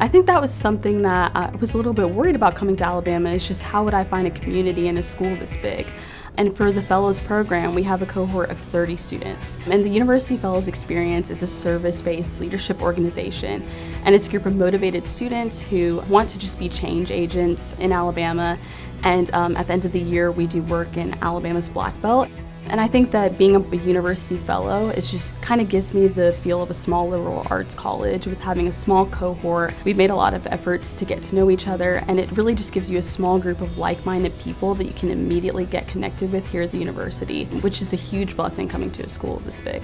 I think that was something that I was a little bit worried about coming to Alabama is just how would I find a community in a school this big. And for the Fellows program, we have a cohort of 30 students. And the University Fellows Experience is a service-based leadership organization. And it's a group of motivated students who want to just be change agents in Alabama. And um, at the end of the year, we do work in Alabama's Black Belt. And I think that being a university fellow is just kind of gives me the feel of a small liberal arts college with having a small cohort. We've made a lot of efforts to get to know each other and it really just gives you a small group of like-minded people that you can immediately get connected with here at the university, which is a huge blessing coming to a school this big.